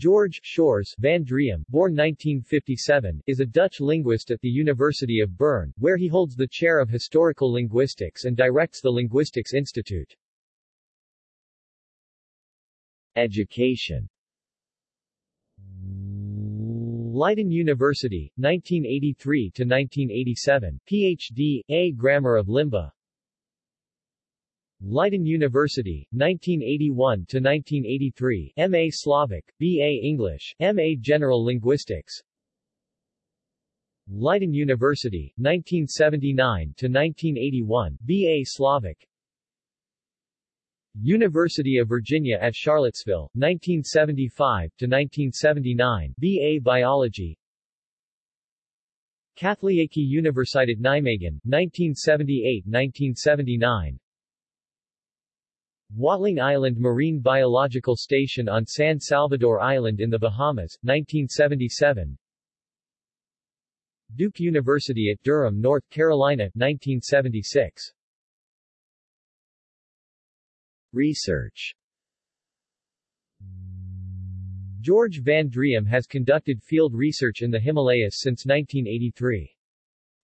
George Shores van Driem, born 1957, is a Dutch linguist at the University of Bern, where he holds the chair of historical linguistics and directs the Linguistics Institute. Education Leiden University, 1983 to 1987, PhD, A Grammar of Limbu, Leiden University, 1981-1983, M.A. Slavic, B.A. English, M.A. General Linguistics Leiden University, 1979-1981, B.A. Slavic University of Virginia at Charlottesville, 1975-1979, B.A. Biology Katholieke Universiteit Nijmegen, 1978-1979 Watling Island Marine Biological Station on San Salvador Island in the Bahamas, 1977 Duke University at Durham, North Carolina, 1976 Research. George Van Driem has conducted field research in the Himalayas since 1983.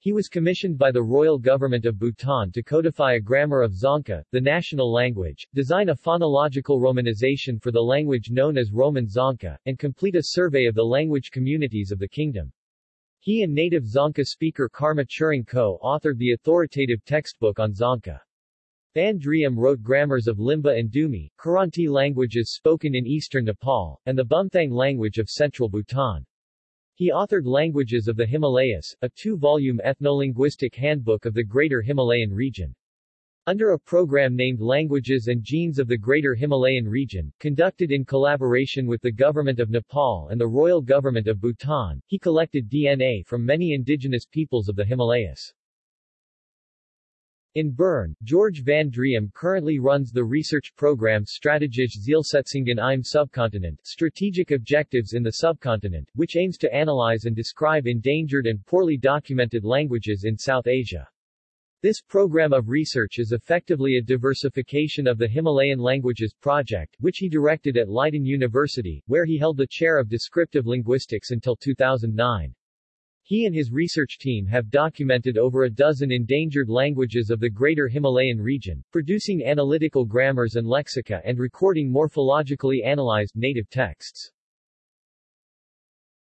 He was commissioned by the royal government of Bhutan to codify a grammar of Dzongkha, the national language, design a phonological romanization for the language known as Roman Dzongkha, and complete a survey of the language communities of the kingdom. He and native Dzongkha speaker Karma Tshering co-authored the authoritative textbook on Dzongkha. Van Driem wrote grammars of Limbu and Dumi, Kiranti languages spoken in eastern Nepal, and the Bumthang language of central Bhutan. He authored Languages of the Himalayas, a two-volume ethnolinguistic handbook of the Greater Himalayan region. Under a program named Languages and Genes of the Greater Himalayan Region, conducted in collaboration with the Government of Nepal and the Royal Government of Bhutan, he collected DNA from many indigenous peoples of the Himalayas. In Bern, George van Driem currently runs the research program Strategische Zielsetzungen im Subcontinent Strategic Objectives in the Subcontinent, which aims to analyze and describe endangered and poorly documented languages in South Asia. This program of research is effectively a diversification of the Himalayan Languages Project, which he directed at Leiden University, where he held the chair of descriptive linguistics until 2009. He and his research team have documented over a dozen endangered languages of the Greater Himalayan region, producing analytical grammars and lexica and recording morphologically analyzed native texts.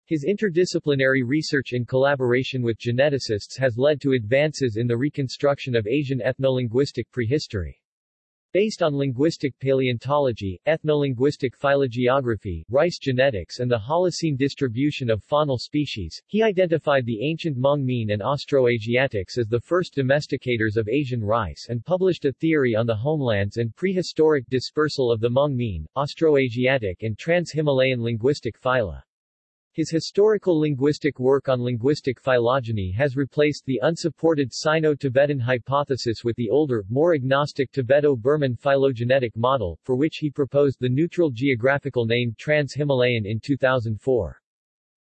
His interdisciplinary research in collaboration with geneticists has led to advances in the reconstruction of Asian ethnolinguistic prehistory. Based on linguistic paleontology, ethnolinguistic phylogeography, rice genetics and the Holocene distribution of faunal species, he identified the ancient Hmong Mien and Austroasiatics as the first domesticators of Asian rice and published a theory on the homelands and prehistoric dispersal of the Hmong Mien, Austroasiatic and Trans-Himalayan linguistic phyla. His historical linguistic work on linguistic phylogeny has replaced the unsupported Sino-Tibetan hypothesis with the older, more agnostic Tibeto-Burman phylogenetic model, for which he proposed the neutral geographical name Trans-Himalayan in 2004.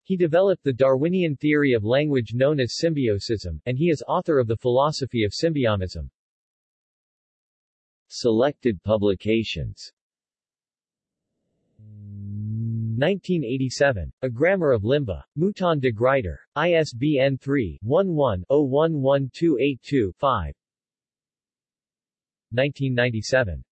He developed the Darwinian theory of language known as symbiosism, and he is author of the philosophy of symbiosism. Selected publications 1987. A Grammar of Limbu. Mouton de Gruyter. ISBN 3-11-011282-5 1997.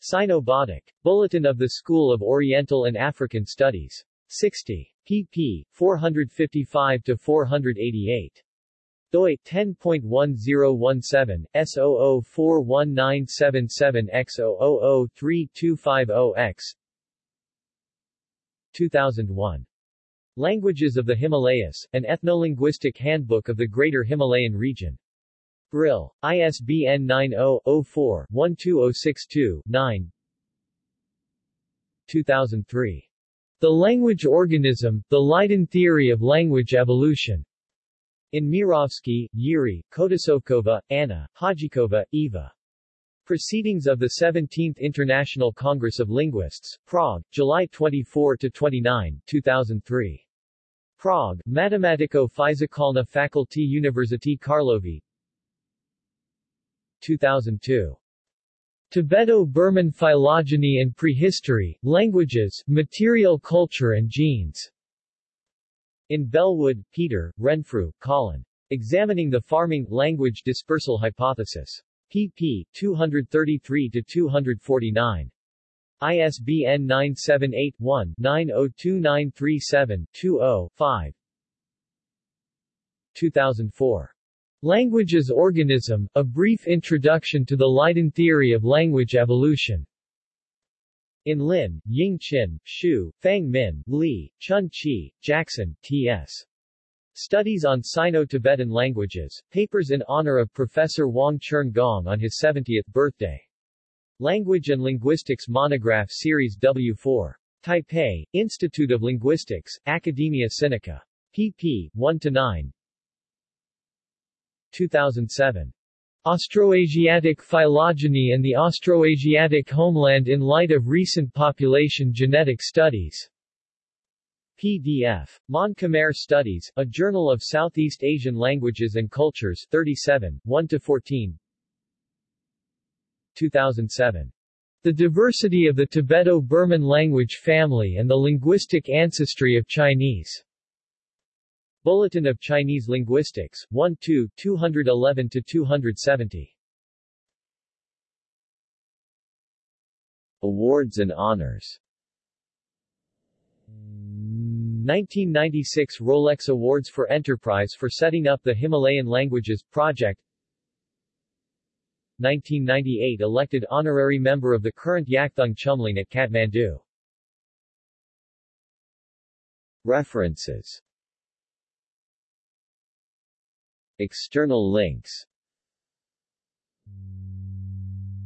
Sino-Bodic. Bulletin of the School of Oriental and African Studies. 60. pp. 455-488 doi 10.1017 S00419777X0003250X 2001. Languages of the Himalayas, an ethnolinguistic handbook of the Greater Himalayan region. Brill. ISBN 90-04-12062-9 2003. The Language Organism, The Leiden Theory of Language Evolution. In Mirovsky, Yuri, Kotasovkova, Anna, Hajičová, Eva. Proceedings of the 17th International Congress of Linguists, Prague, July 24-29, 2003. Prague, Matematiko-Fyzikalna Fakulty University Karlovy 2002. Tibeto-Burman Phylogeny and Prehistory, Languages, Material Culture and Genes. In Bellwood, Peter, Renfrew, Colin. Examining the Farming Language Dispersal Hypothesis. Pp. 233-249. ISBN 978-1-902937-20-5 2004. Language as Organism, A Brief Introduction to the Leiden Theory of Language Evolution. In Lin, Ying Chin, Xu, Fang Min, Li, Chun Chi, Jackson, T.S. Studies on Sino-Tibetan Languages, papers in honor of Professor Wang Chern Gong on his 70th birthday. Language and Linguistics Monograph Series W4. Taipei, Institute of Linguistics, Academia Sinica. pp. 1-9. 2007. Austroasiatic phylogeny and the Austroasiatic homeland in light of recent population genetic studies. PDF. Mon Khmer Studies, a Journal of Southeast Asian Languages and Cultures 37, 1-14 2007. The Diversity of the Tibeto-Burman Language Family and the Linguistic Ancestry of Chinese. Bulletin of Chinese Linguistics, 1-2, 211-270. Awards and honors 1996 Rolex Awards for Enterprise for setting up the Himalayan Languages Project. 1998 elected honorary member of the Kirant Yakthung Chumlung at Kathmandu. References. External links.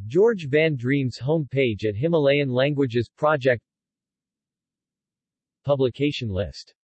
George Van Driem's homepage at Himalayan Languages Project Publication list